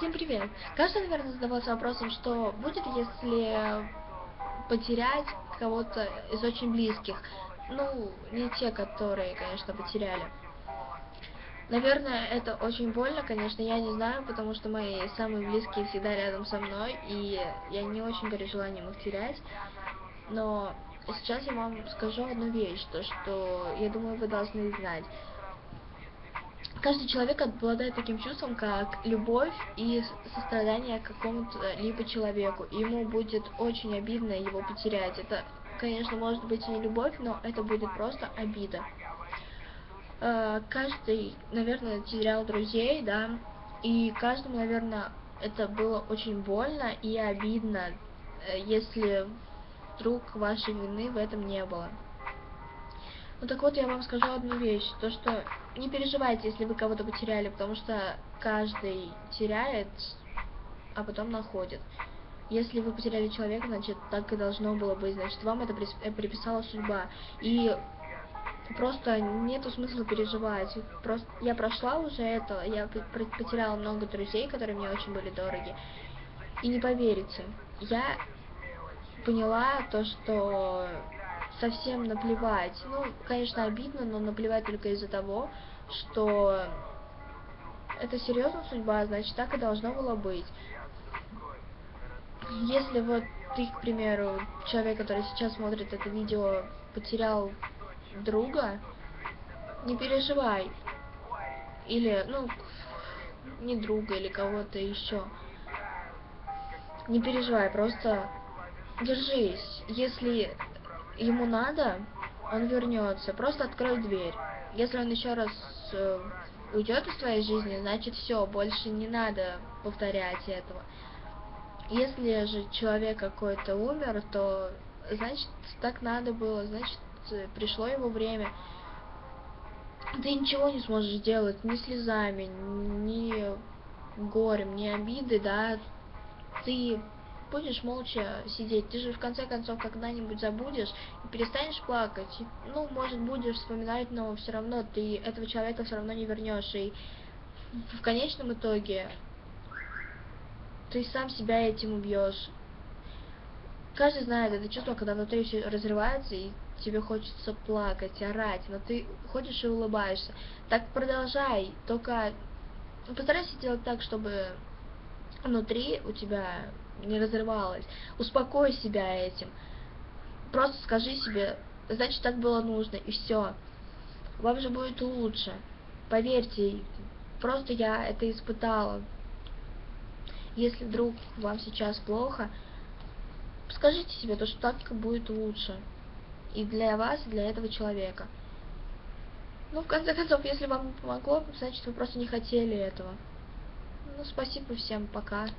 Всем привет! Каждый, наверное, задавался вопросом, что будет, если потерять кого-то из очень близких. Ну, не те, которые, конечно, потеряли. Наверное, это очень больно, конечно, я не знаю, потому что мои самые близкие всегда рядом со мной, и я не очень горю желанием их терять. Но сейчас я вам скажу одну вещь, то что, я думаю, вы должны знать каждый человек обладает таким чувством, как любовь и сострадание к какому-то либо человеку. И ему будет очень обидно его потерять. Это, конечно, может быть и не любовь, но это будет просто обида. Э, каждый, наверное, терял друзей, да, и каждому, наверное, это было очень больно и обидно, э, если вдруг вашей вины в этом не было. Ну так вот, я вам скажу одну вещь, то что не переживайте, если вы кого-то потеряли, потому что каждый теряет, а потом находит. Если вы потеряли человека, значит, так и должно было быть, значит, вам это э, приписала судьба. И просто нету смысла переживать. Просто я прошла уже это, я потеряла много друзей, которые мне очень были дороги. И не поверите, я поняла то, что совсем наплевать. Ну, конечно, обидно, но наплевать только из-за того, что это серьезно судьба, значит, так и должно было быть. Если вот ты, к примеру, человек, который сейчас смотрит это видео, потерял друга, не переживай. Или, ну, не друга, или кого-то еще. Не переживай, просто держись. Если ему надо, он вернется. Просто открой дверь. Если он еще раз э, уйдет из твоей жизни, значит все, больше не надо повторять этого. Если же человек какой-то умер, то значит так надо было, значит пришло его время. Ты ничего не сможешь сделать ни слезами, ни горем, ни обиды, да. Ты будешь молча сидеть. Ты же в конце концов когда-нибудь забудешь и перестанешь плакать. Ну, может, будешь вспоминать, но все равно ты этого человека все равно не вернешь. И в конечном итоге ты сам себя этим убьешь. Каждый знает это чувство, когда внутри все разрывается, и тебе хочется плакать, орать, но ты ходишь и улыбаешься. Так продолжай, только постарайся делать так, чтобы внутри у тебя не разрывалась. Успокой себя этим. Просто скажи себе, значит так было нужно, и все. Вам же будет лучше. Поверьте, просто я это испытала. Если вдруг вам сейчас плохо, скажите себе, то, что так будет лучше. И для вас, и для этого человека. Ну, в конце концов, если вам помогло, значит, вы просто не хотели этого. Ну, спасибо всем, пока.